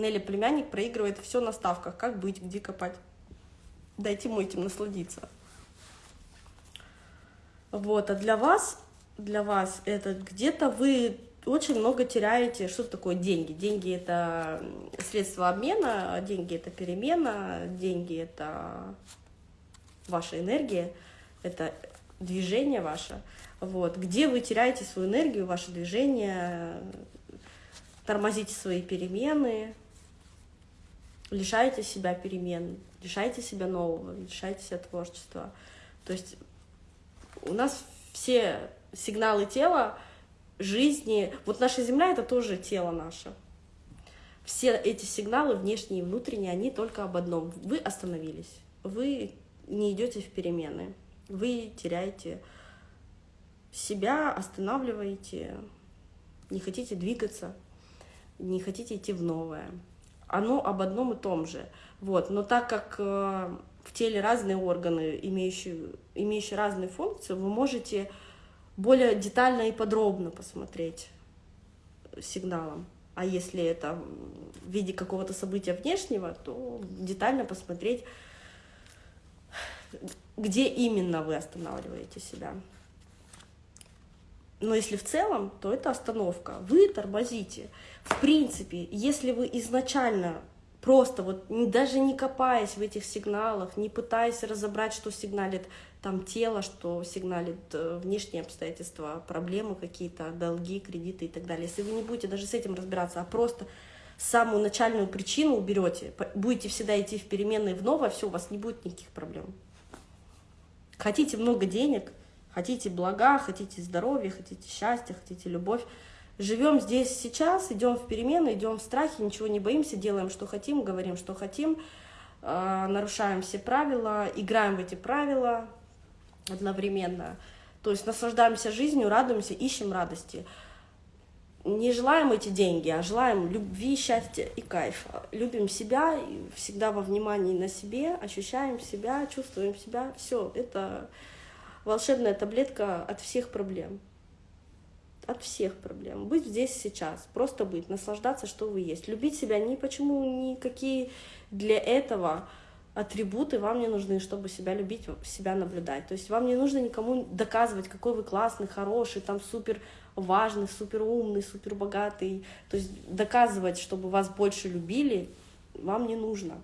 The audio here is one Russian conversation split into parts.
Нелли племянник проигрывает все на ставках. Как быть, где копать? Дайте ему этим насладиться. Вот, а для вас, для вас это где-то вы очень много теряете. Что такое деньги? Деньги — это средство обмена, деньги — это перемена, деньги — это ваша энергия, это движение ваше. Вот. Где вы теряете свою энергию, ваше движение, тормозите свои перемены, лишаете себя перемен, лишаете себя нового, лишаете себя творчества. То есть у нас все сигналы тела жизни, вот наша Земля — это тоже тело наше. Все эти сигналы, внешние и внутренние, они только об одном. Вы остановились, вы не идете в перемены, вы теряете себя, останавливаете, не хотите двигаться, не хотите идти в новое. Оно об одном и том же. Вот. Но так как э, в теле разные органы, имеющие, имеющие разные функции, вы можете более детально и подробно посмотреть сигналом. А если это в виде какого-то события внешнего, то детально посмотреть, где именно вы останавливаете себя. Но если в целом, то это остановка. Вы тормозите. В принципе, если вы изначально просто вот даже не копаясь в этих сигналах, не пытаясь разобрать, что сигналит там тело, что сигналит э, внешние обстоятельства, проблемы какие-то, долги, кредиты и так далее. Если вы не будете даже с этим разбираться, а просто самую начальную причину уберете, будете всегда идти в переменные в новое, все, у вас не будет никаких проблем. Хотите много денег, хотите блага, хотите здоровья, хотите счастья, хотите любовь, живем здесь сейчас, идем в перемены, идем в страхе, ничего не боимся, делаем, что хотим, говорим, что хотим, э, нарушаем все правила, играем в эти правила одновременно. То есть наслаждаемся жизнью, радуемся, ищем радости. Не желаем эти деньги, а желаем любви, счастья и кайфа. Любим себя, всегда во внимании на себе, ощущаем себя, чувствуем себя. Все, это волшебная таблетка от всех проблем от всех проблем. Быть здесь сейчас, просто быть, наслаждаться, что вы есть. Любить себя ни почему, никакие для этого атрибуты вам не нужны, чтобы себя любить, себя наблюдать. То есть вам не нужно никому доказывать, какой вы классный, хороший, там супер важный, супер умный, супер богатый. То есть доказывать, чтобы вас больше любили, вам не нужно.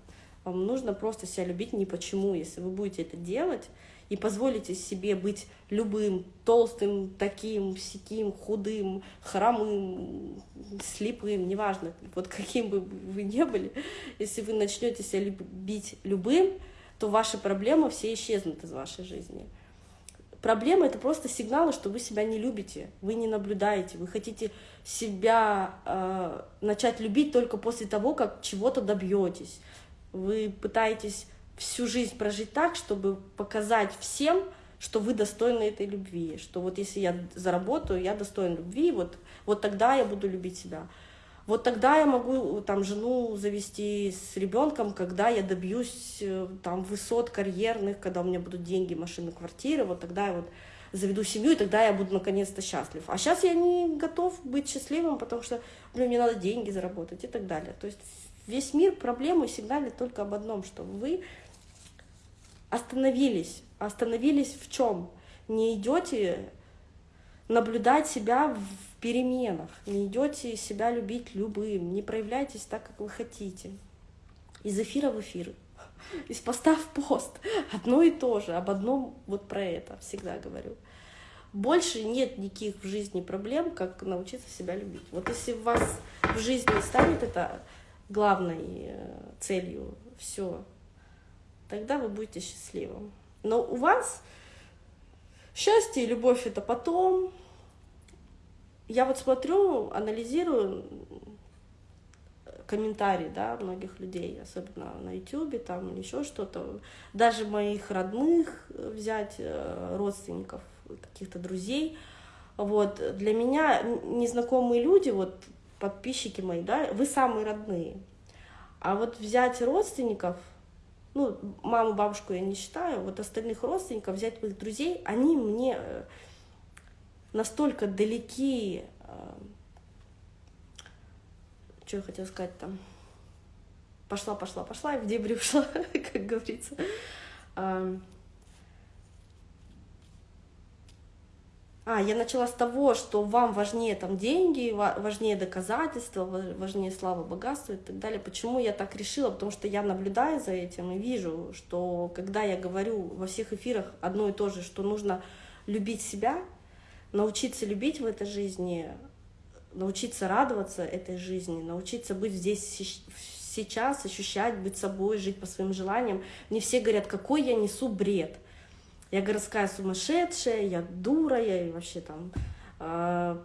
Вам нужно просто себя любить не почему. Если вы будете это делать, и позволите себе быть любым, толстым, таким, сяким, худым, хромым, слепым, неважно, вот каким бы вы ни были, если вы начнете себя любить любым, то ваши проблемы все исчезнут из вашей жизни. Проблема — это просто сигналы, что вы себя не любите, вы не наблюдаете, вы хотите себя э, начать любить только после того, как чего-то добьетесь. Вы пытаетесь всю жизнь прожить так, чтобы показать всем, что вы достойны этой любви, что вот если я заработаю, я достоин любви, вот, вот тогда я буду любить себя. Вот тогда я могу там жену завести с ребенком, когда я добьюсь э, там высот карьерных, когда у меня будут деньги, машины, квартиры, вот тогда я вот заведу семью, и тогда я буду наконец-то счастлив. А сейчас я не готов быть счастливым, потому что, блин, мне надо деньги заработать и так далее. То есть весь мир проблемы сигналит только об одном, что вы остановились. Остановились в чем? Не идете наблюдать себя в переменах, не идете себя любить любым, не проявляйтесь так, как вы хотите. Из эфира в эфир, из поста в пост. Одно и то же, об одном вот про это всегда говорю. Больше нет никаких в жизни проблем, как научиться себя любить. Вот если у вас в жизни станет это главной э, целью, все, тогда вы будете счастливым. Но у вас счастье и любовь это потом. Я вот смотрю, анализирую комментарии, да, многих людей, особенно на ютюбе там еще что-то, даже моих родных взять, э, родственников, каких-то друзей, вот, для меня незнакомые люди, вот, подписчики мои, да, вы самые родные, а вот взять родственников, ну, маму, бабушку я не считаю, вот остальных родственников, взять моих друзей, они мне э, настолько далеки, э, что я хотела сказать там, пошла, пошла, пошла, и в дебри ушла, как говорится. А, я начала с того, что вам важнее там деньги, важнее доказательства, важнее слава, богатство и так далее. Почему я так решила? Потому что я наблюдаю за этим и вижу, что когда я говорю во всех эфирах одно и то же, что нужно любить себя, научиться любить в этой жизни, научиться радоваться этой жизни, научиться быть здесь сейчас, ощущать, быть собой, жить по своим желаниям. Мне все говорят, какой я несу бред. Я городская сумасшедшая, я дура, я вообще там э,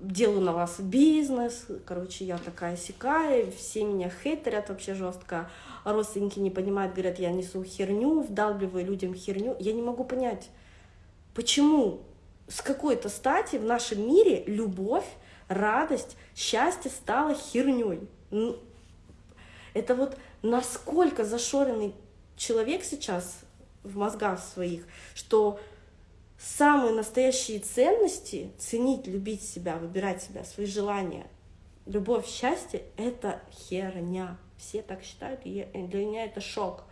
делаю на вас бизнес, короче, я такая сякая, все меня хейтерят вообще жестко, родственники не понимают, говорят, я несу херню, вдалбливаю людям херню. Я не могу понять, почему с какой-то стати в нашем мире любовь, радость, счастье стало херней. Это вот насколько зашоренный человек сейчас в мозгах своих, что самые настоящие ценности, ценить, любить себя, выбирать себя, свои желания, любовь, счастье — это херня. Все так считают, и для меня это шок.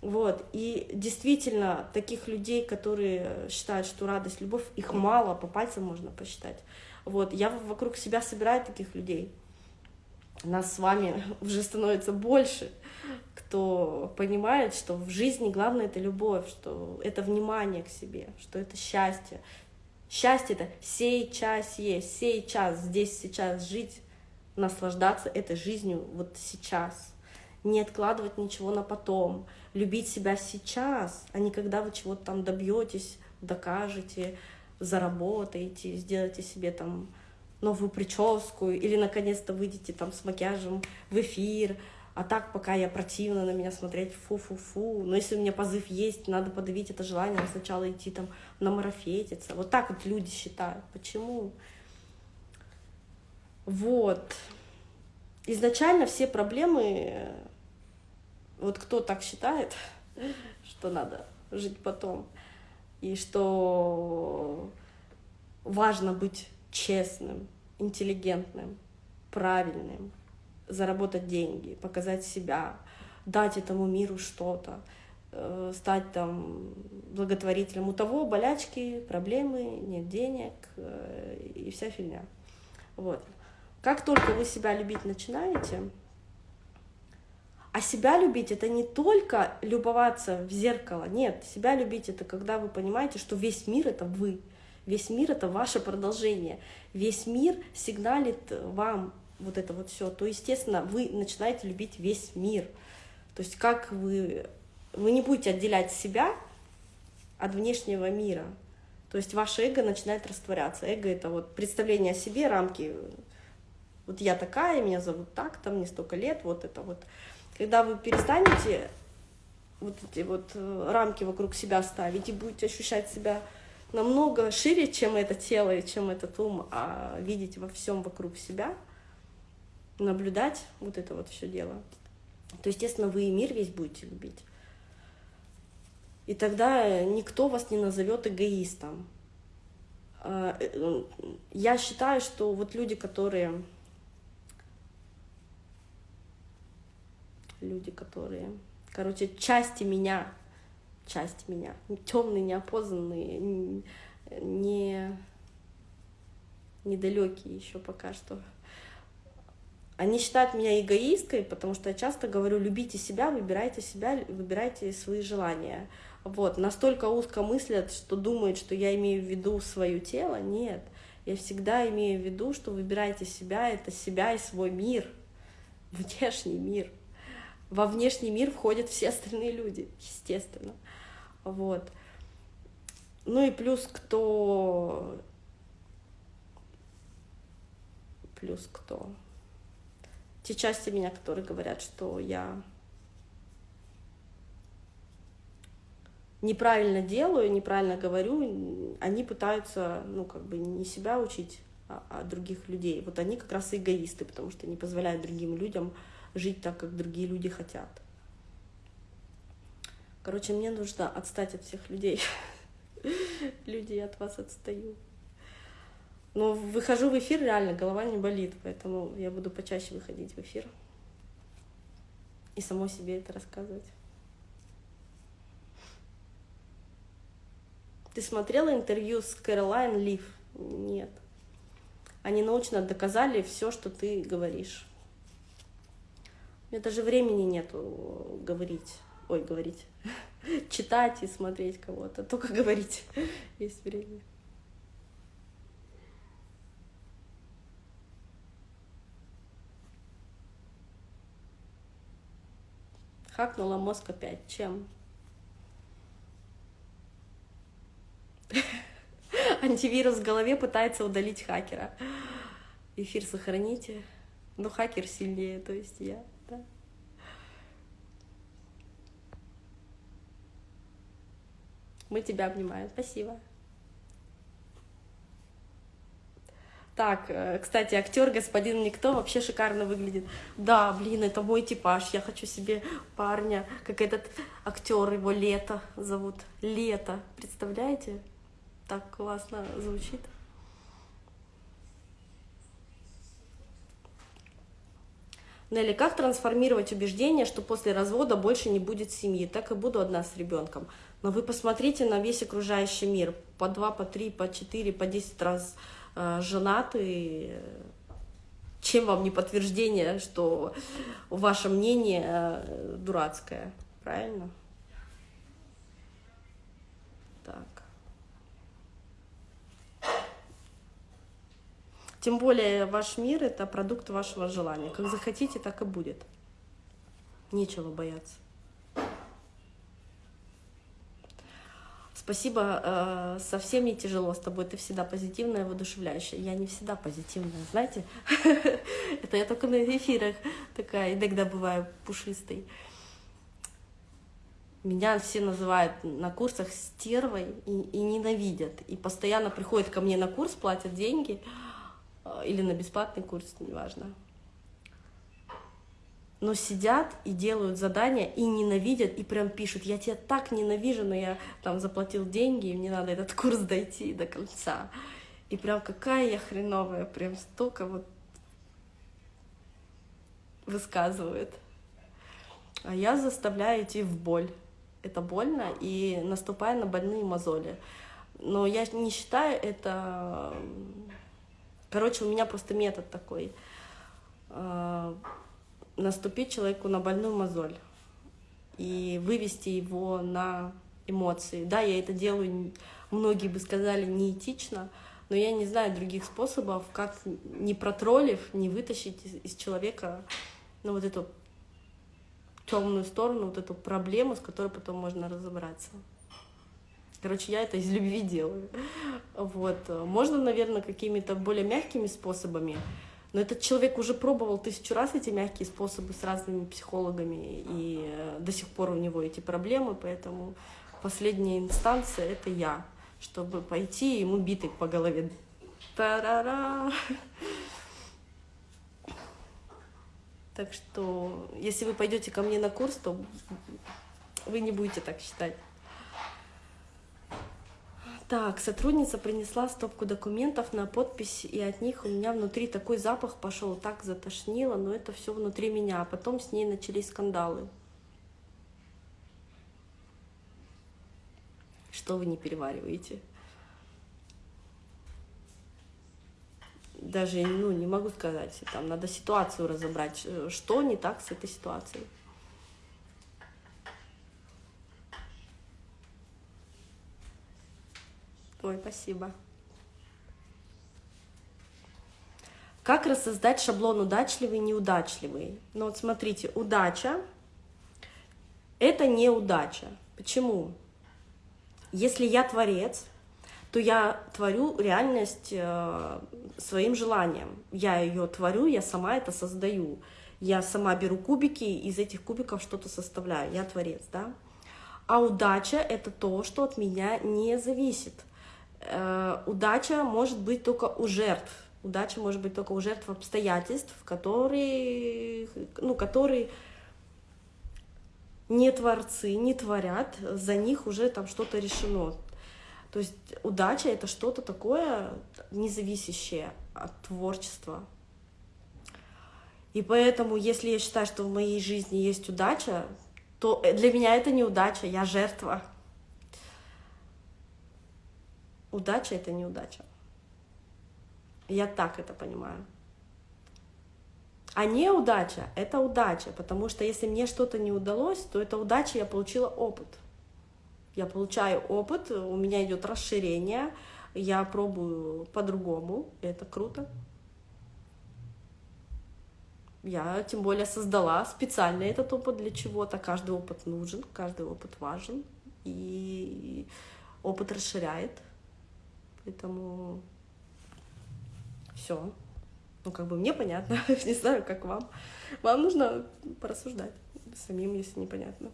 Вот. И действительно, таких людей, которые считают, что радость, любовь, их мало, по пальцам можно посчитать. Вот. Я вокруг себя собираю таких людей. Нас с вами уже становится больше кто понимает, что в жизни главное это любовь, что это внимание к себе, что это счастье. Счастье это сейчас есть, сейчас, здесь, сейчас жить, наслаждаться этой жизнью вот сейчас. Не откладывать ничего на потом, любить себя сейчас, а не когда вы чего-то там добьетесь, докажете, заработаете, сделаете себе там новую прическу или наконец-то выйдете там с макияжем в эфир, а так, пока я противно на меня смотреть, фу-фу-фу. Но если у меня позыв есть, надо подавить это желание, сначала идти там на марафетиться. Вот так вот люди считают. Почему? Вот. Изначально все проблемы, вот кто так считает, что надо жить потом, и что важно быть честным, интеллигентным, правильным, заработать деньги, показать себя, дать этому миру что-то, э, стать там благотворителем. У того болячки, проблемы, нет денег э, и вся фигня. Вот. Как только вы себя любить начинаете, а себя любить это не только любоваться в зеркало, нет, себя любить это когда вы понимаете, что весь мир это вы, весь мир это ваше продолжение, весь мир сигналит вам вот это вот все, то, естественно, вы начинаете любить весь мир. То есть как вы... Вы не будете отделять себя от внешнего мира. То есть ваше эго начинает растворяться. Эго — это вот представление о себе, рамки. Вот я такая, меня зовут так, там мне столько лет, вот это вот. Когда вы перестанете вот эти вот э, рамки вокруг себя ставить и будете ощущать себя намного шире, чем это тело и чем этот ум, а видеть во всем вокруг себя — наблюдать вот это вот все дело, то, естественно, вы и мир весь будете любить. И тогда никто вас не назовет эгоистом. А, э, я считаю, что вот люди, которые... Люди, которые... Короче, части меня, часть меня, темные, неопознанные, не недалекие еще пока что они считают меня эгоисткой, потому что я часто говорю, любите себя, выбирайте себя, выбирайте свои желания. Вот, настолько узко мыслят, что думают, что я имею в виду свое тело. Нет, я всегда имею в виду, что выбирайте себя, это себя и свой мир, внешний мир. Во внешний мир входят все остальные люди, естественно. Вот. Ну и плюс кто... Плюс кто? те части меня, которые говорят, что я неправильно делаю, неправильно говорю, они пытаются, ну, как бы не себя учить, а, а других людей. Вот они как раз эгоисты, потому что не позволяют другим людям жить так, как другие люди хотят. Короче, мне нужно отстать от всех людей. Люди, я от вас отстаю. Но выхожу в эфир, реально голова не болит, поэтому я буду почаще выходить в эфир. и самой себе это рассказывать. Ты смотрела интервью с Кэролайн Лив? Нет. Они научно доказали все, что ты говоришь. У меня даже времени нету говорить. Ой, говорить. Читать и смотреть кого-то. Только говорить есть время. Хакнула мозг опять. Чем? Антивирус в голове пытается удалить хакера. Эфир сохраните. Но хакер сильнее, то есть я. Да? Мы тебя обнимаем. Спасибо. Так, э, кстати, актер господин Никто вообще шикарно выглядит. Да, блин, это мой типаж. Я хочу себе парня, как этот актер, его Лето зовут. Лето, представляете? Так классно звучит. Нелли, как трансформировать убеждение, что после развода больше не будет семьи? Так и буду одна с ребенком. Но вы посмотрите на весь окружающий мир. По два, по три, по четыре, по десять раз Э, женаты, чем вам не подтверждение, что ваше мнение э, дурацкое, правильно? Так. Тем более ваш мир — это продукт вашего желания. Как захотите, так и будет. Нечего бояться. Спасибо, э, совсем не тяжело с тобой, ты всегда позитивная, воодушевляющая. Я не всегда позитивная, знаете? Это я только на эфирах такая, иногда бываю пушистой. Меня все называют на курсах стервой и, и ненавидят. И постоянно приходят ко мне на курс, платят деньги, э, или на бесплатный курс, неважно но сидят и делают задания и ненавидят, и прям пишут, я тебя так ненавижу, но я там заплатил деньги, и мне надо этот курс дойти до конца. И прям какая я хреновая, прям столько вот высказывают. А я заставляю идти в боль. Это больно, и наступаю на больные мозоли. Но я не считаю это... Короче, у меня просто метод такой а, наступить человеку на больную мозоль и вывести его на эмоции. Да, я это делаю, многие бы сказали, неэтично, но я не знаю других способов, как не протроллив, не вытащить из, из человека ну, вот эту темную сторону, вот эту проблему, с которой потом можно разобраться. Короче, я это из любви делаю. Вот. Можно, наверное, какими-то более мягкими способами, но этот человек уже пробовал тысячу раз эти мягкие способы с разными психологами, и э, до сих пор у него эти проблемы, поэтому последняя инстанция — это я, чтобы пойти ему битой по голове. Та-ра-ра! Так что, если вы пойдете ко мне на курс, то вы не будете так считать. Так, сотрудница принесла стопку документов на подпись, и от них у меня внутри такой запах пошел, так затошнило, но это все внутри меня. А потом с ней начались скандалы. Что вы не перевариваете? Даже ну, не могу сказать, там надо ситуацию разобрать, что не так с этой ситуацией. Ой, спасибо. Как рассоздать шаблон удачливый, неудачливый? Ну вот смотрите, удача – это не удача. Почему? Если я творец, то я творю реальность э, своим желанием. Я ее творю, я сама это создаю. Я сама беру кубики, из этих кубиков что-то составляю. Я творец, да? А удача — это то, что от меня не зависит. Э, удача может быть только у жертв. Удача может быть только у жертв обстоятельств, которые, ну, которые не творцы, не творят, за них уже там что-то решено. То есть удача — это что-то такое независящее от творчества. И поэтому, если я считаю, что в моей жизни есть удача, то для меня это не удача, я жертва. Удача — это неудача. Я так это понимаю. А неудача — это удача, потому что если мне что-то не удалось, то это удача, я получила опыт. Я получаю опыт, у меня идет расширение, я пробую по-другому, это круто. Я тем более создала специально этот опыт для чего-то. Каждый опыт нужен, каждый опыт важен, и опыт расширяет. Поэтому все. Ну, как бы мне понятно, не знаю, как вам. Вам нужно порассуждать самим, если непонятно.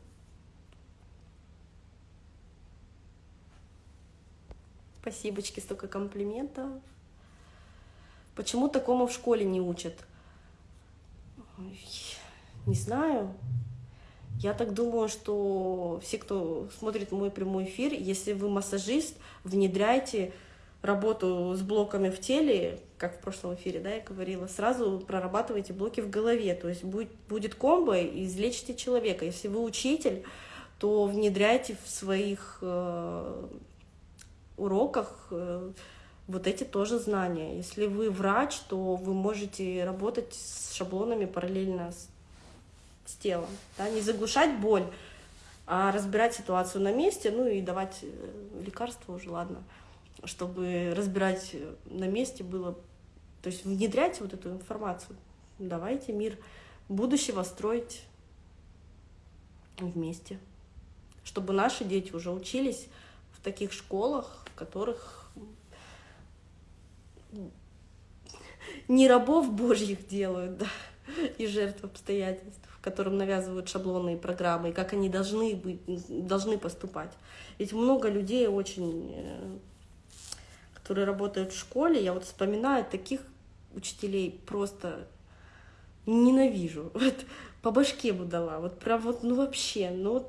Спасибочки, столько комплиментов. Почему такому в школе не учат? Не знаю. Я так думаю, что все, кто смотрит мой прямой эфир, если вы массажист, внедряйте работу с блоками в теле, как в прошлом эфире, да, я говорила, сразу прорабатывайте блоки в голове, то есть будет, будет комбо излечите человека. Если вы учитель, то внедряйте в своих э, уроках э, вот эти тоже знания. Если вы врач, то вы можете работать с шаблонами параллельно с, с телом, да, не заглушать боль, а разбирать ситуацию на месте, ну и давать э, лекарства уже, ладно чтобы разбирать э, на месте было, то есть внедрять вот эту информацию. Давайте мир будущего строить вместе, чтобы наши дети уже учились в таких школах, в которых не рабов божьих делают, да, и жертв обстоятельств, которым навязывают шаблоны и программы, и как они должны быть, должны поступать. Ведь много людей очень э, которые работают в школе, я вот вспоминаю таких учителей просто ненавижу. Вот по башке бы дала, вот прям вот, ну вообще, ну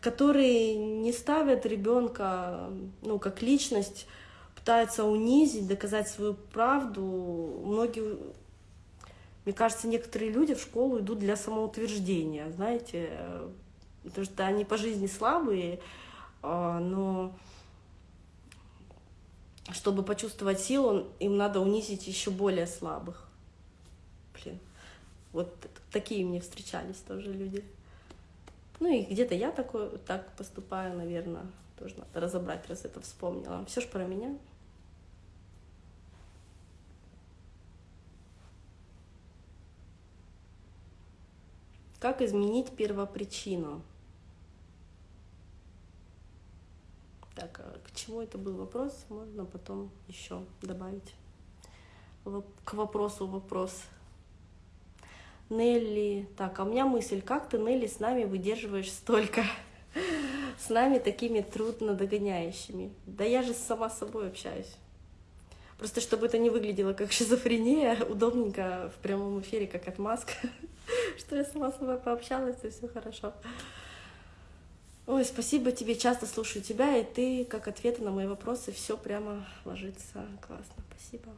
которые не ставят ребенка, ну, как личность, пытаются унизить, доказать свою правду. Многие, мне кажется, некоторые люди в школу идут для самоутверждения, знаете, потому что они по жизни слабые, а, но чтобы почувствовать силу, им надо унизить еще более слабых. Блин, вот такие мне встречались тоже люди. Ну и где-то я такой, так поступаю, наверное, тоже надо разобрать, раз это вспомнила. Все ж про меня. Как изменить первопричину? Так, а к чему это был вопрос, можно потом еще добавить. К вопросу вопрос. Нелли, так, а у меня мысль, как ты, Нелли, с нами выдерживаешь столько? С нами такими трудно догоняющими. Да я же сама с собой общаюсь. Просто чтобы это не выглядело как шизофрения, удобненько в прямом эфире, как отмазка, что я сама с собой пообщалась, и все хорошо. Ой, спасибо тебе, часто слушаю тебя, и ты, как ответы на мои вопросы, все прямо ложится. Классно, спасибо.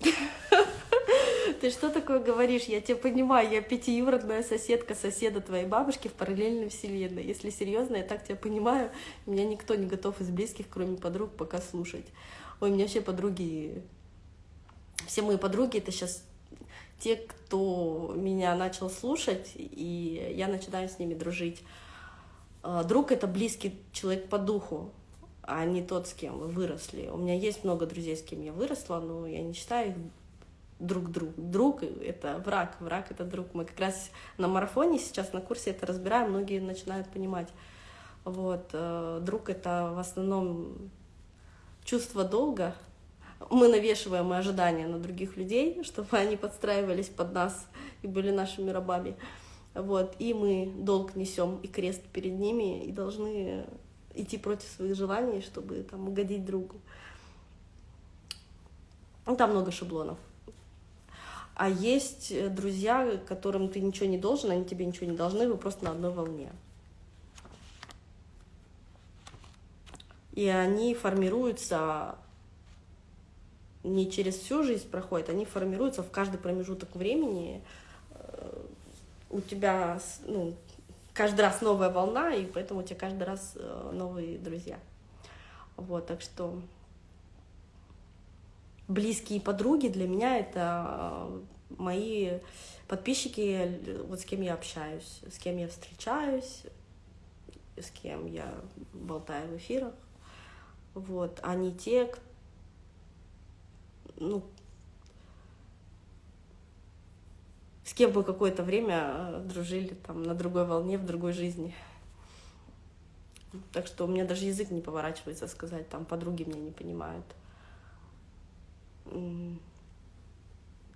Ты что такое говоришь? Я тебя понимаю, я пятиюродная соседка соседа твоей бабушки в параллельной вселенной. Если серьезно, я так тебя понимаю, меня никто не готов из близких, кроме подруг, пока слушать. Ой, у меня вообще подруги все мои подруги это сейчас те, кто меня начал слушать, и я начинаю с ними дружить. А, друг — это близкий человек по духу, а не тот, с кем вы выросли. У меня есть много друзей, с кем я выросла, но я не считаю их друг друг. Друг — это враг, враг — это друг. Мы как раз на марафоне сейчас на курсе это разбираем, многие начинают понимать. Вот. Э, друг — это в основном чувство долга, мы навешиваем ожидания на других людей, чтобы они подстраивались под нас и были нашими рабами. Вот, и мы долг несем и крест перед ними, и должны идти против своих желаний, чтобы там угодить другу. Ну, там много шаблонов. А есть друзья, которым ты ничего не должен, они тебе ничего не должны, вы просто на одной волне. И они формируются не через всю жизнь проходят, они формируются в каждый промежуток времени. Э, у тебя ну, каждый раз новая волна, и поэтому у тебя каждый раз э, новые друзья. Вот, так что близкие подруги для меня это э, мои подписчики, вот с кем я общаюсь, с кем я встречаюсь, с кем я болтаю в эфирах. Вот, не те, кто ну, с кем бы какое-то время э, дружили там на другой волне, в другой жизни. Так что у меня даже язык не поворачивается сказать, там подруги меня не понимают.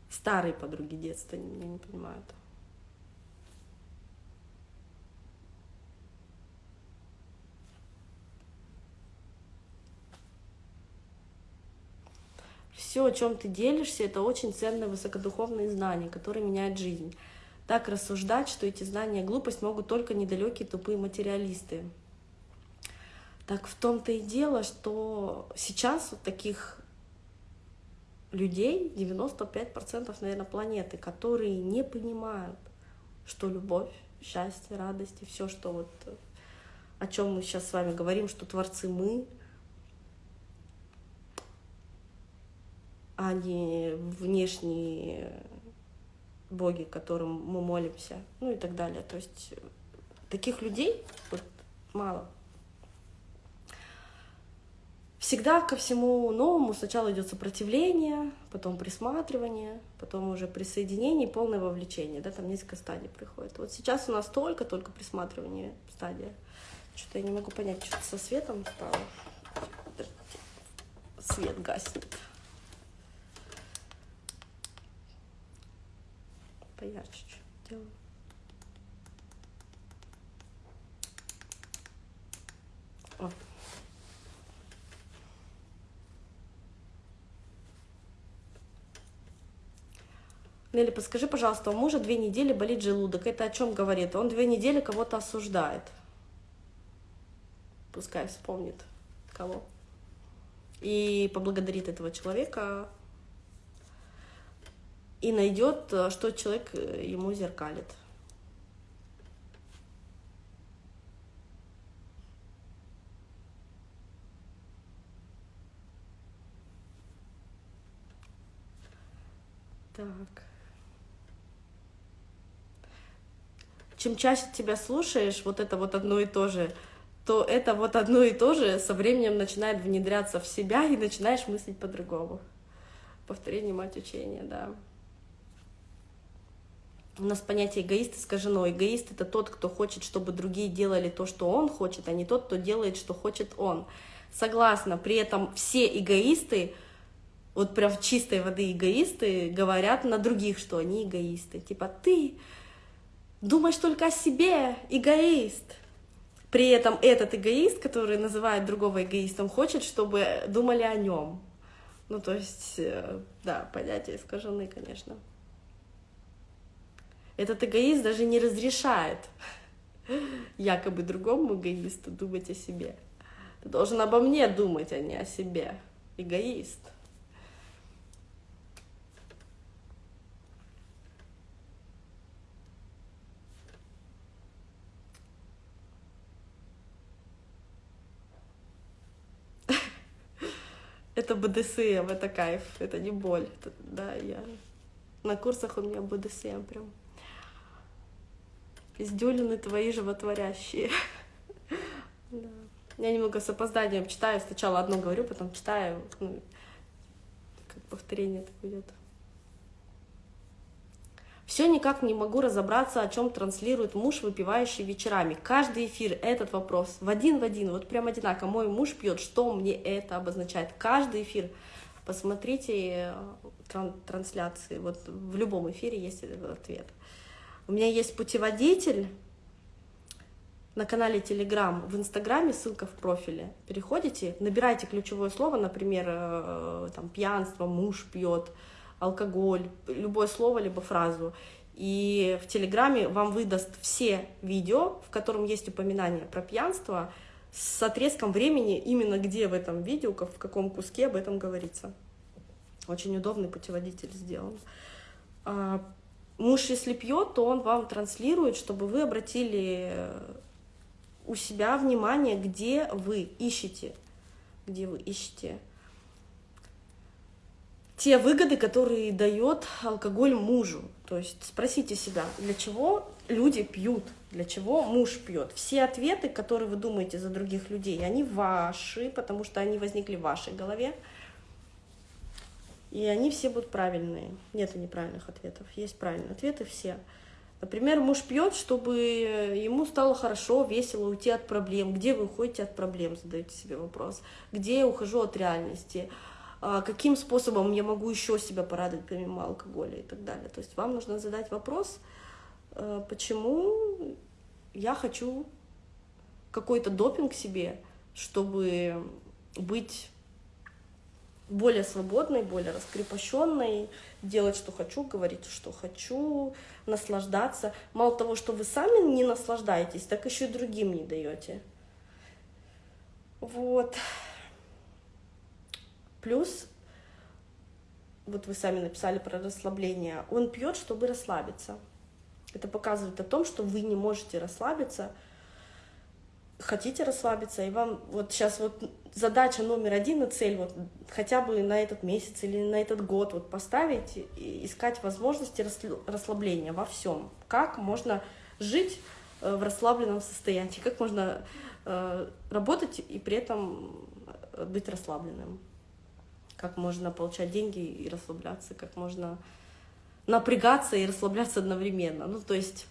Старые подруги детства меня не понимают. Все, о чем ты делишься, это очень ценные высокодуховные знания, которые меняют жизнь. Так рассуждать, что эти знания глупость могут только недалекие тупые материалисты. Так в том-то и дело, что сейчас вот таких людей 95% наверное планеты, которые не понимают, что любовь, счастье, радость и все, что вот о чем мы сейчас с вами говорим, что творцы мы, а не внешние боги, которым мы молимся, ну и так далее. То есть таких людей вот мало. Всегда ко всему новому сначала идет сопротивление, потом присматривание, потом уже присоединение полное вовлечение. Да, там несколько стадий приходит. Вот сейчас у нас только-только присматривание стадия. Что-то я не могу понять, что со светом стало. Свет гаснет. Поярче чуть делаю. Нелли, подскажи, пожалуйста, у мужа две недели болит желудок. Это о чем говорит? Он две недели кого-то осуждает. Пускай вспомнит кого. И поблагодарит этого человека и найдет, э, что человек э, ему зеркалит. Так. Чем чаще тебя слушаешь, вот это вот одно и то же, то это вот одно и то же со временем начинает внедряться в себя и начинаешь мыслить по-другому. Повторение мать учения, да. У нас понятие эгоист искажено. Эгоист — это тот, кто хочет, чтобы другие делали то, что он хочет, а не тот, кто делает, что хочет он. Согласна, при этом все эгоисты, вот прям чистой воды эгоисты, говорят на других, что они эгоисты. Типа, ты думаешь только о себе, эгоист. При этом этот эгоист, который называет другого эгоистом, хочет, чтобы думали о нем. Ну, то есть, э, да, понятия искажены, конечно. Этот эгоист даже не разрешает якобы другому эгоисту думать о себе. Ты должен обо мне думать, а не о себе. Эгоист. Это БДСМ, это кайф, это не боль. Это, да, я на курсах у меня БДСМ прям. Пиздюлины твои животворящие. да. Я немного с опозданием читаю, сначала одно говорю, потом читаю, ну, как повторение это идет. Все никак не могу разобраться, о чем транслирует муж, выпивающий вечерами. Каждый эфир этот вопрос в один в один, вот прям одинаково. Мой муж пьет, что мне это обозначает? Каждый эфир. Посмотрите э, трансляции, вот в любом эфире есть этот ответ. У меня есть путеводитель на канале Telegram, в Инстаграме, ссылка в профиле. Переходите, набирайте ключевое слово, например, э, там, пьянство, муж пьет, алкоголь, любое слово, либо фразу. И в Телеграме вам выдаст все видео, в котором есть упоминание про пьянство, с отрезком времени, именно где в этом видео, в каком куске об этом говорится. Очень удобный путеводитель сделан. Муж, если пьет, то он вам транслирует, чтобы вы обратили э, у себя внимание, где вы ищете, где вы ищете те выгоды, которые дает алкоголь мужу. То есть спросите себя, для чего люди пьют, для чего муж пьет. Все ответы, которые вы думаете за других людей, они ваши, потому что они возникли в вашей голове. И они все будут правильные. Нет неправильных ответов. Есть правильные ответы все. Например, муж пьет, чтобы ему стало хорошо, весело уйти от проблем. Где вы уходите от проблем, задаете себе вопрос. Где я ухожу от реальности а каким способом я могу еще себя порадовать помимо алкоголя и так далее. То есть вам нужно задать вопрос, э, почему я хочу какой-то допинг себе, чтобы быть более свободной, более раскрепощенной, делать, что хочу, говорить, что хочу, наслаждаться. Мало того, что вы сами не наслаждаетесь, так еще и другим не даете. Вот. Плюс, вот вы сами написали про расслабление, он пьет, чтобы расслабиться. Это показывает о том, что вы не можете расслабиться, хотите расслабиться, и вам вот сейчас вот задача номер один и цель вот хотя бы на этот месяц или на этот год вот поставить и искать возможности расслабления во всем. Как можно жить э, в расслабленном состоянии, как можно э, работать и при этом э, быть расслабленным как можно получать деньги и расслабляться, как можно напрягаться и расслабляться одновременно. Ну, то есть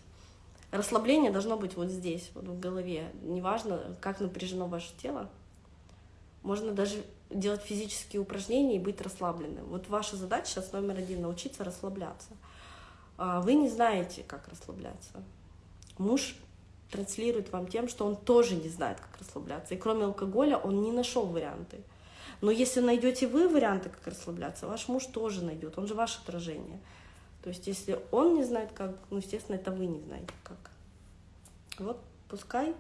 расслабление должно быть вот здесь, вот в голове. Неважно, как напряжено ваше тело. Можно даже делать физические упражнения и быть расслабленным. Вот ваша задача сейчас номер один — научиться расслабляться. А вы не знаете, как расслабляться. Муж транслирует вам тем, что он тоже не знает, как расслабляться. И кроме алкоголя он не нашел варианты. Но если найдете вы варианты, как расслабляться, ваш муж тоже найдет, он же ваше отражение. То есть если он не знает как, ну, естественно, это вы не знаете как. Вот пускай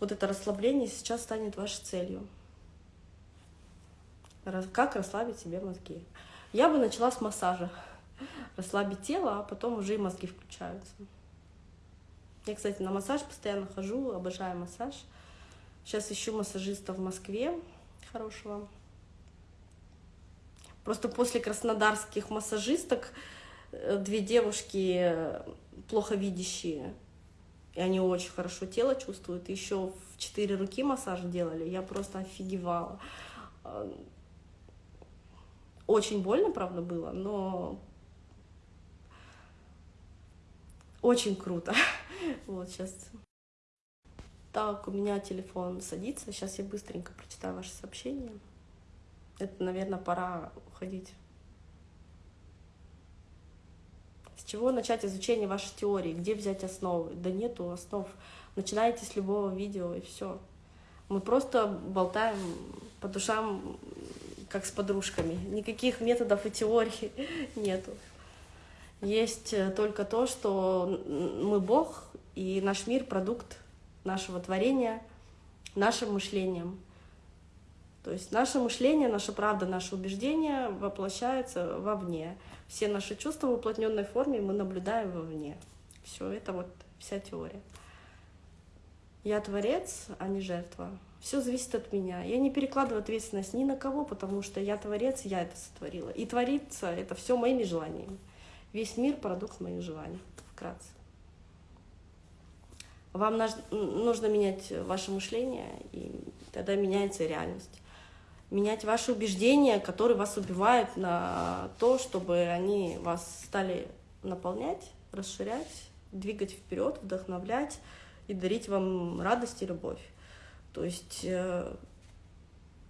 вот это расслабление сейчас станет вашей целью. Как расслабить себе мозги. Я бы начала с массажа. Расслабить тело, а потом уже и мозги включаются. Я, кстати, на массаж постоянно хожу, обожаю массаж. Сейчас ищу массажиста в Москве хорошего. Просто после краснодарских массажисток две девушки э, плохо видящие, и они очень хорошо тело чувствуют. Еще в четыре руки массаж делали, я просто офигевала. Э, очень больно, правда, было, но очень круто. Вот сейчас так, у меня телефон садится. Сейчас я быстренько прочитаю ваше сообщение. Это, наверное, пора уходить. С чего начать изучение вашей теории? Где взять основы? Да нету основ. Начинайте с любого видео и все. Мы просто болтаем по душам, как с подружками. Никаких методов и теорий нету. Есть только то, что мы Бог, и наш мир — продукт нашего творения нашим мышлением. То есть наше мышление, наша правда, наше убеждение воплощаются вовне. Все наши чувства в уплотненной форме мы наблюдаем вовне. Все это вот вся теория. Я творец, а не жертва. Все зависит от меня. Я не перекладываю ответственность ни на кого, потому что я творец, я это сотворила. И творится это все моими желаниями. Весь мир — продукт моих желаний, вкратце. Вам нужно менять ваше мышление, и тогда меняется реальность. Менять ваши убеждения, которые вас убивают на то, чтобы они вас стали наполнять, расширять, двигать вперед, вдохновлять и дарить вам радость и любовь. То есть э,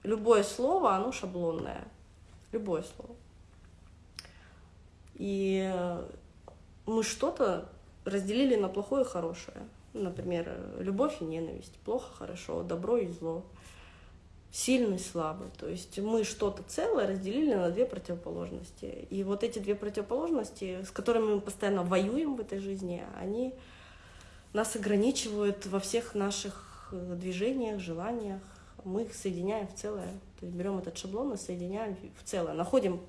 любое слово, оно шаблонное. Любое слово. И э, мы что-то разделили на плохое и хорошее. Например, любовь и ненависть, плохо, хорошо, добро и зло, сильный, слабый. То есть мы что-то целое разделили на две противоположности. И вот эти две противоположности, с которыми мы постоянно воюем в этой жизни, они нас ограничивают во всех наших движениях, желаниях. Мы их соединяем в целое. То есть берем этот шаблон и соединяем в целое. Находим,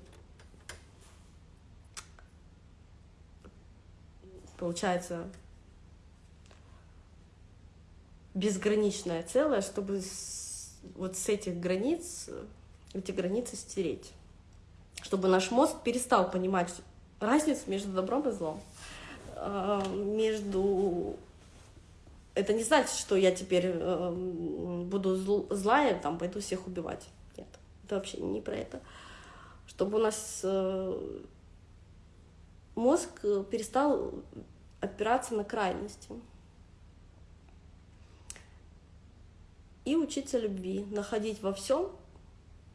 получается, безграничное целое, чтобы вот с этих границ, эти границы стереть. Чтобы наш мозг перестал понимать разницу между добром и злом. А, между это не значит, что я теперь э, буду зл, злая, там пойду всех убивать. Нет, это вообще не про это. Чтобы у нас э, мозг перестал опираться на крайности. И учиться любви, находить во всем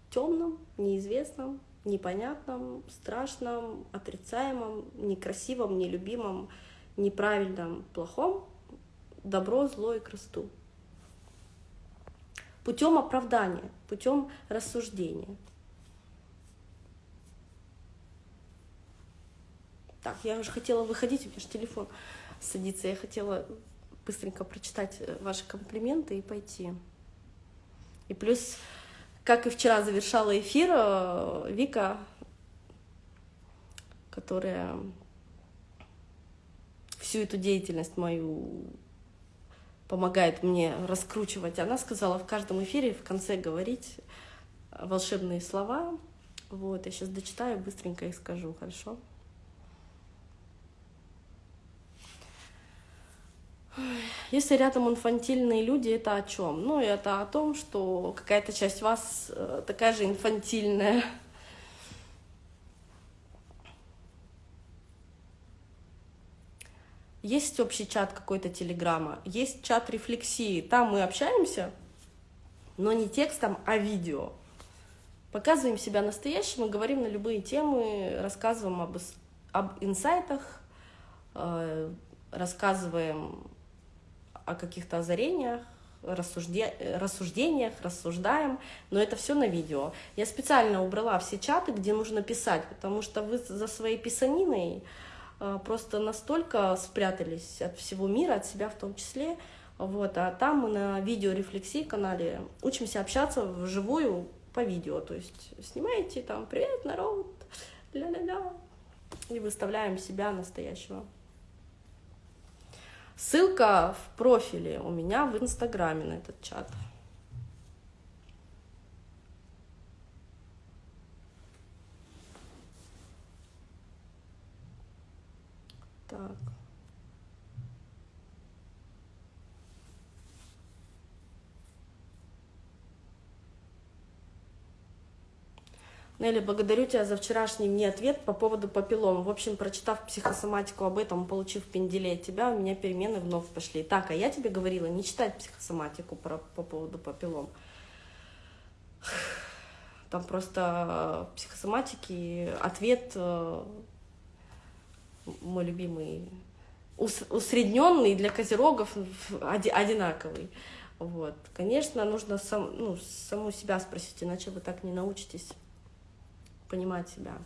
темном, неизвестном, непонятном, страшном, отрицаемом, некрасивом, нелюбимом, неправильном, плохом, добро, зло и красоту. Путем оправдания, путем рассуждения. Так, я уже хотела выходить, у меня же телефон садится. Я хотела быстренько прочитать э, ваши комплименты и пойти. И плюс, как и вчера завершала эфир, э, Вика, которая всю эту деятельность мою помогает мне раскручивать, она сказала в каждом эфире в конце говорить волшебные слова. Вот, я сейчас дочитаю, быстренько их скажу, хорошо? Если рядом инфантильные люди, это о чем? Ну, это о том, что какая-то часть вас э, такая же инфантильная. Есть общий чат какой-то телеграмма, есть чат рефлексии. Там мы общаемся, но не текстом, а видео. Показываем себя настоящим и говорим на любые темы, рассказываем об, об инсайтах, э, рассказываем о каких-то озарениях, рассужде... рассуждениях, рассуждаем, но это все на видео. Я специально убрала все чаты, где нужно писать, потому что вы за своей писаниной э, просто настолько спрятались от всего мира, от себя в том числе. Вот, а там мы на видеорефлексии канале учимся общаться вживую по видео. То есть снимаете там «Привет, народ!» ля-ля-ля, и выставляем себя настоящего. Ссылка в профиле у меня в Инстаграме на этот чат. Так. Нелли, благодарю тебя за вчерашний мне ответ по поводу папиллом. В общем, прочитав психосоматику об этом, получив пенделей от тебя, у меня перемены вновь пошли. Так, а я тебе говорила не читать психосоматику про, по поводу папиллом. Там просто психосоматики ответ э, мой любимый усредненный для козерогов одинаковый. Вот. Конечно, нужно сам, ну, саму себя спросить, иначе вы так не научитесь понимать себя.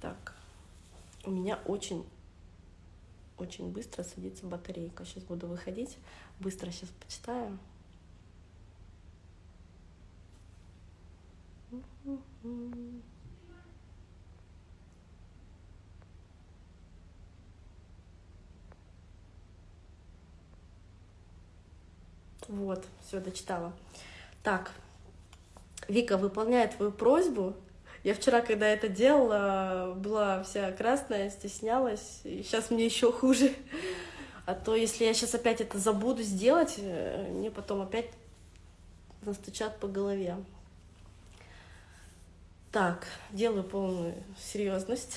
Так, у меня очень очень быстро садится батарейка. Сейчас буду выходить. Быстро сейчас почитаю. Mm-hmm. Вот, все, дочитала. Так, Вика выполняет твою просьбу. Я вчера, когда это делала, была вся красная, стеснялась, и сейчас мне еще хуже. А то, если я сейчас опять это забуду сделать, э, мне потом опять настучат по голове. Так, делаю полную серьезность.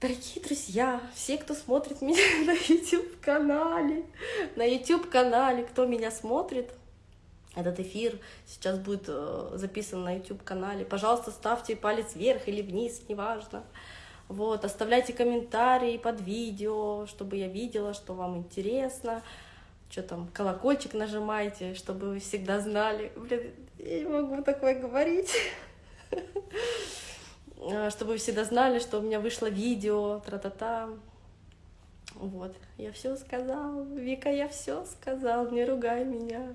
Дорогие друзья, все, кто смотрит меня на YouTube-канале, на YouTube-канале, кто меня смотрит, этот эфир сейчас будет э, записан на YouTube-канале. Пожалуйста, ставьте палец вверх или вниз, неважно. Вот, оставляйте комментарии под видео, чтобы я видела, что вам интересно. что там, колокольчик нажимайте, чтобы вы всегда знали. Блин, я не могу такое говорить. А, чтобы всегда знали, что у меня вышло видео, тра-та-та. Вот, я все сказал. Вика, я все сказал, не ругай меня.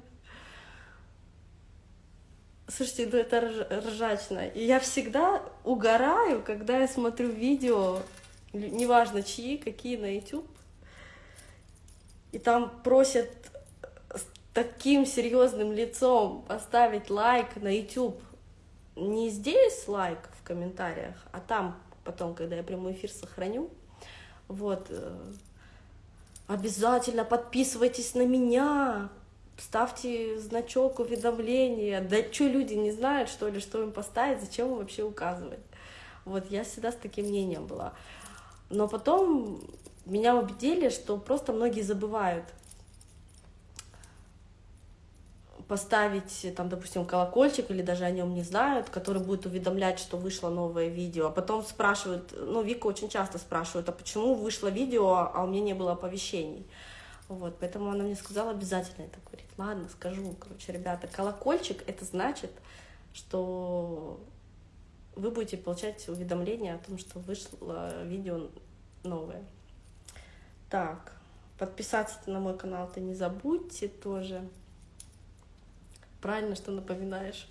Слушайте, ну это ржачно. И я всегда угораю, когда я смотрю видео, неважно чьи, какие на YouTube, и там просят с таким серьезным лицом поставить лайк на YouTube. Не здесь лайк комментариях, а там потом, когда я прямой эфир сохраню. Вот. Э, обязательно подписывайтесь на меня, ставьте значок уведомления. Да что люди не знают, что ли, что им поставить, зачем им вообще указывать? Вот я всегда с таким мнением была. Но потом меня убедили, что просто многие забывают поставить, там, допустим, колокольчик или даже о нем не знают, который будет уведомлять, что вышло новое видео. А потом спрашивают, ну, Вика очень часто спрашивает, а почему вышло видео, а у меня не было оповещений? Вот, поэтому она мне сказала обязательно это говорить. Ладно, скажу. Короче, ребята, колокольчик — это значит, что вы будете получать уведомления о том, что вышло видео новое. Так, подписаться на мой канал-то не забудьте тоже. Правильно, что напоминаешь.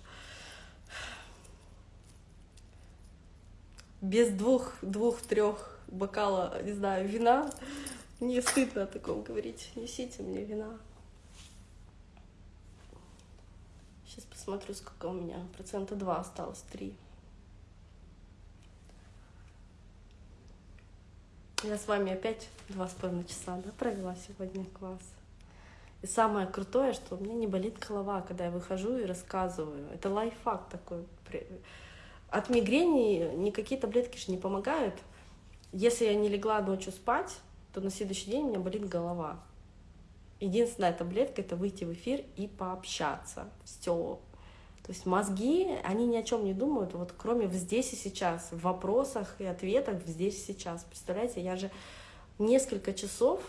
Без двух, двух-трех бокала, не знаю, вина не стыдно о таком говорить. Несите мне вина. Сейчас посмотрю, сколько у меня. Процента два осталось, три. Я с вами опять два с половиной часа да, провела сегодня класс. И самое крутое, что у меня не болит голова, когда я выхожу и рассказываю. Это лайфхак такой. От мигрени никакие таблетки же не помогают. Если я не легла ночью спать, то на следующий день у меня болит голова. Единственная таблетка — это выйти в эфир и пообщаться. Все. То есть мозги, они ни о чем не думают, вот кроме здесь и сейчас, в вопросах и ответах здесь и сейчас. Представляете, я же несколько часов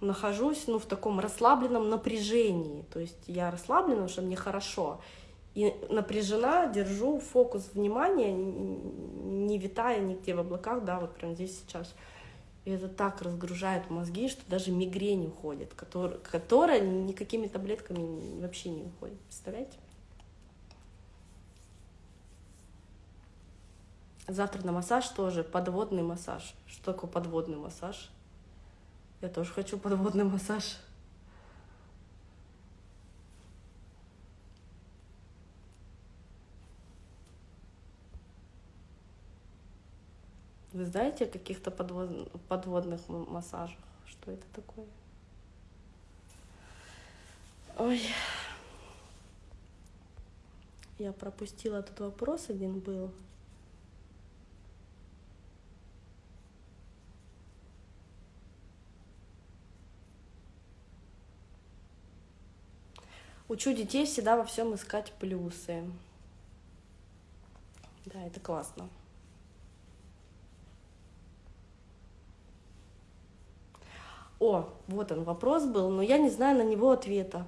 нахожусь ну, в таком расслабленном напряжении. То есть я расслаблена, потому что мне хорошо. И напряжена, держу фокус внимания, не витая нигде в облаках, да, вот прям здесь сейчас. И это так разгружает мозги, что даже мигрень уходит, которая, которая никакими таблетками вообще не уходит. Представляете? Завтра на массаж тоже, подводный массаж. Что такое подводный массаж? Я тоже хочу подводный массаж. Вы знаете о каких-то подвод... подводных массажах? Что это такое? Ой. Я пропустила этот вопрос, один был. Учу детей всегда во всем искать плюсы. Да, это классно. О, вот он вопрос был, но я не знаю на него ответа.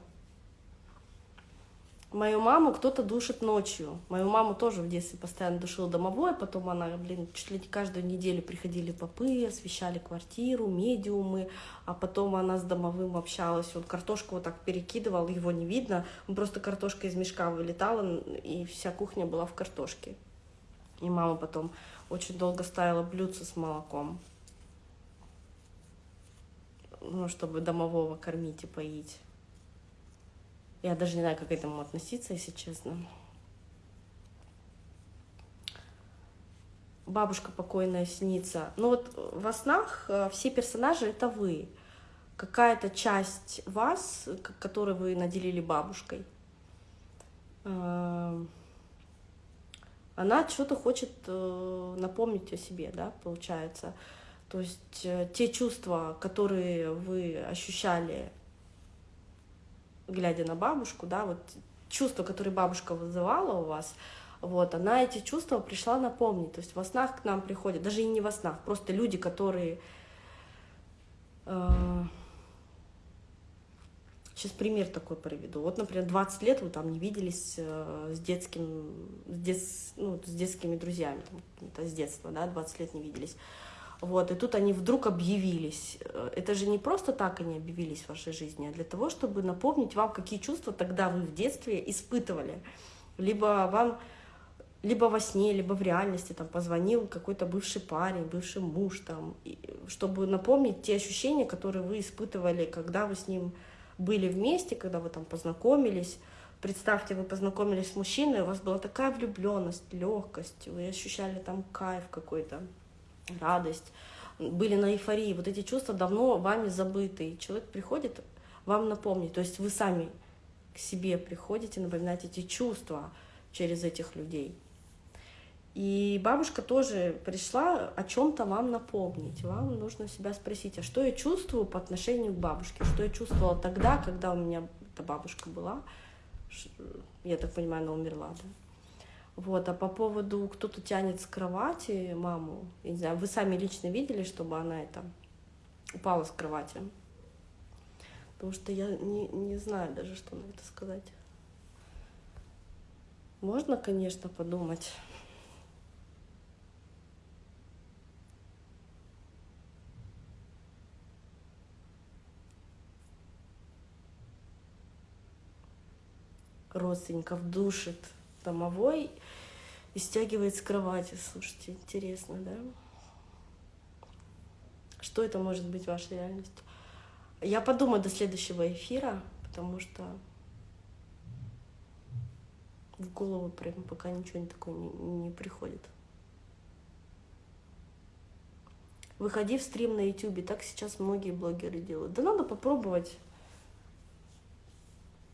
Мою маму кто-то душит ночью. Мою маму тоже в детстве постоянно душил домовой, потом она, блин, чуть ли не каждую неделю приходили попы, освещали квартиру, медиумы, а потом она с домовым общалась, он картошку вот так перекидывал, его не видно, просто картошка из мешка вылетала, и вся кухня была в картошке. И мама потом очень долго ставила блюдце с молоком, ну, чтобы домового кормить и поить. Я даже не знаю, как к этому относиться, если честно. Бабушка покойная снится. Ну вот во снах э, все персонажи — это вы. Какая-то часть вас, которую вы наделили бабушкой, э, она что-то хочет э, напомнить о себе, да, получается. То есть те чувства, которые вы ощущали глядя на бабушку, да, вот чувство, которое бабушка вызывала у вас, вот, она эти чувства пришла напомнить. То есть во снах к нам приходят, даже и не во снах, просто люди, которые э, Сейчас пример такой приведу. Вот, например, 20 лет вы там не виделись э, с детским, с, дет, ну, с детскими друзьями, там, с детства, да, 20 лет не виделись. Вот, и тут они вдруг объявились. Э, это же не просто так они объявились в вашей жизни, а для того, чтобы напомнить вам, какие чувства тогда вы в детстве испытывали. Либо вам либо во сне, либо в реальности там позвонил какой-то бывший парень, бывший муж, там, чтобы напомнить те ощущения, которые вы испытывали, когда вы с ним были вместе, когда вы там познакомились. Представьте, вы познакомились с мужчиной, у вас была такая влюбленность, легкость, вы ощущали там кайф какой-то, радость, были на эйфории. Вот эти чувства давно вами забыты. И человек приходит вам напомнить. То есть вы сами к себе приходите напоминать эти чувства через этих людей. И бабушка тоже пришла о чем-то вам напомнить. Вам нужно себя спросить, а что я чувствую по отношению к бабушке? Что я чувствовала тогда, когда у меня эта бабушка была? Я так понимаю, она умерла, да? Вот, а по поводу кто-то тянет с кровати маму, я не знаю, вы сами лично видели, чтобы она это упала с кровати? Потому что я не, не знаю даже, что на это сказать. Можно, конечно, подумать. родственников душит домовой и стягивает с кровати. Слушайте, интересно, да? Что это может быть ваша реальность? Я подумаю до следующего эфира, потому что в голову прям пока ничего такого не, не приходит. Выходи в стрим на YouTube, так сейчас многие блогеры делают. Да надо попробовать.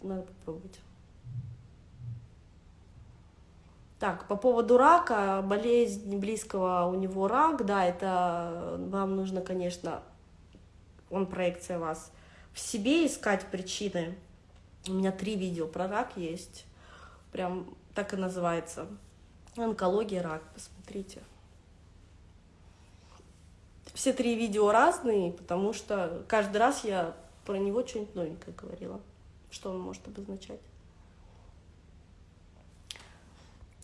Надо попробовать. Так, по поводу рака, болезнь близкого у него рак, да, это вам нужно, конечно, он проекция вас, в себе искать причины. У меня три видео про рак есть, прям так и называется. Онкология, рак, посмотрите. Все три видео разные, потому что каждый раз я про него что-нибудь новенькое говорила, что он может обозначать.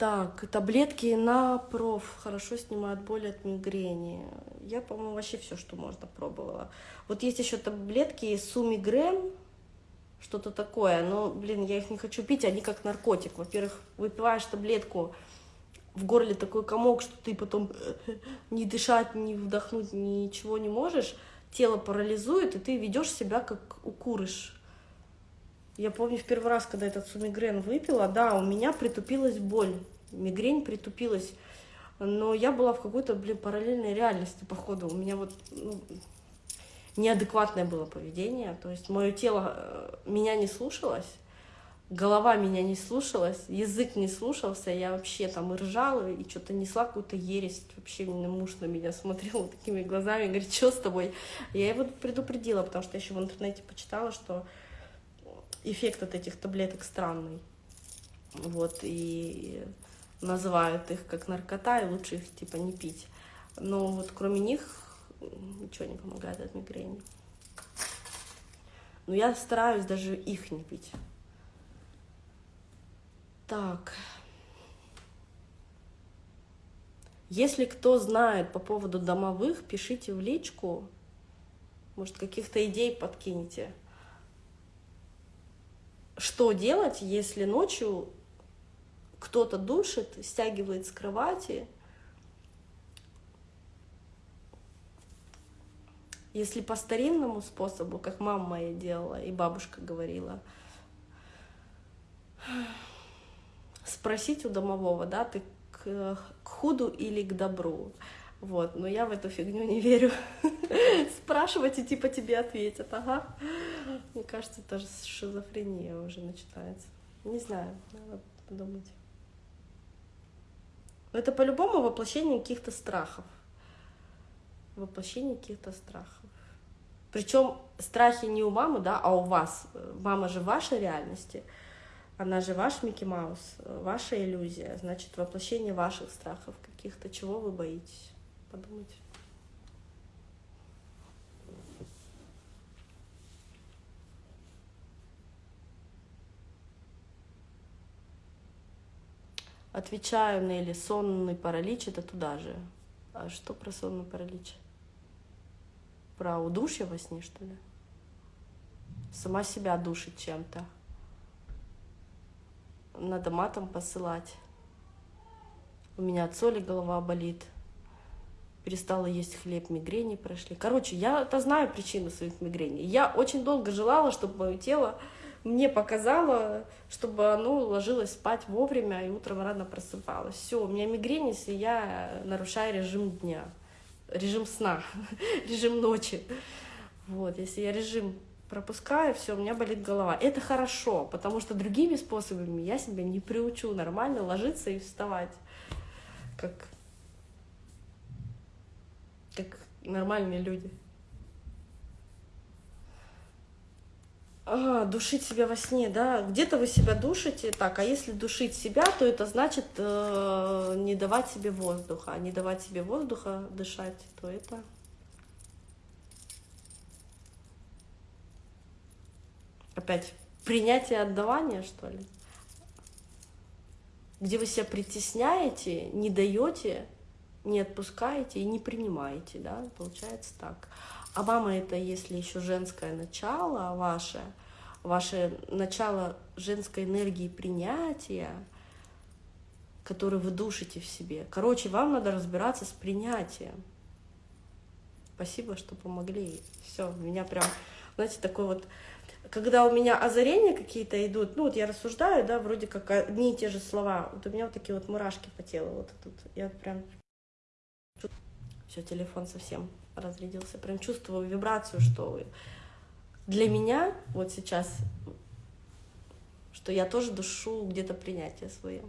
Так, таблетки на проф хорошо снимают боль от мигрени. Я, по-моему, вообще все, что можно, пробовала. Вот есть еще таблетки сумигрен, что-то такое, но, блин, я их не хочу пить, они как наркотик. Во-первых, выпиваешь таблетку, в горле такой комок, что ты потом не дышать, не вдохнуть, ничего не можешь, тело парализует, и ты ведешь себя как укурыш. Я помню в первый раз, когда этот сумигрен выпила, да, у меня притупилась боль, мигрень притупилась, но я была в какой-то, блин, параллельной реальности, походу. У меня вот ну, неадекватное было поведение, то есть мое тело э, меня не слушалось, голова меня не слушалась, язык не слушался, я вообще там и ржала, и что-то несла какую-то ересь. Вообще муж на меня смотрел такими глазами, говорит, что с тобой? Я его предупредила, потому что еще в интернете почитала, что эффект от этих таблеток странный. Вот, и называют их как наркота, и лучше их типа не пить. Но вот кроме них ничего не помогает от мигрени. Но я стараюсь даже их не пить. Так. Если кто знает по поводу домовых, пишите в личку. Может, каких-то идей подкинете что делать, если ночью кто-то душит, стягивает с кровати, Если по старинному способу, как мама моя делала и бабушка говорила, спросить у домового, да, ты к, к худу или к добру. Вот, но я в эту фигню не верю. Спрашивать и типа тебе ответят, ага. Мне кажется, это шизофрения уже начинается. Не знаю, надо подумать. Это по-любому воплощение каких-то страхов. Воплощение каких-то страхов. Причем страхи не у мамы, да, а у вас. Мама же в вашей реальности. Она же ваш Микки Маус, ваша иллюзия. Значит, воплощение ваших страхов каких-то. Чего вы боитесь? подумать. Отвечаю, Нелли, сонный паралич — это туда же. А что про сонный паралич? Про удушье во сне, что ли? Сама себя душит чем-то. Надо матом посылать. У меня от соли голова болит. Перестала есть хлеб, мигрени прошли. Короче, я-то знаю причину своих мигрений. Я очень долго желала, чтобы мое тело мне показало, чтобы оно ложилось спать вовремя и утром рано просыпалось. Все, у меня мигрень, если я нарушаю режим дня, режим сна, режим ночи. Вот, если я режим пропускаю, все, у меня болит голова. Это хорошо, потому что другими способами я себя не приучу нормально ложиться и вставать, как, как нормальные люди. А, душить себя во сне, да. Где-то вы себя душите. Так, а если душить себя, то это значит э, не давать себе воздуха. А не давать себе воздуха дышать, то это... Опять принятие отдавания, что ли? Где вы себя притесняете, не даете, не отпускаете и не принимаете, да, получается так. А мама это, если еще женское начало ваше, ваше начало женской энергии принятия, которое вы душите в себе. Короче, вам надо разбираться с принятием. Спасибо, что помогли. Все, меня прям, знаете, такой вот когда у меня озарения какие-то идут, ну вот я рассуждаю, да, вроде как одни и те же слова, вот у меня вот такие вот мурашки по телу, вот тут, я прям, все, телефон совсем разрядился, прям чувствую вибрацию, что для меня вот сейчас, что я тоже душу где-то принятие свое.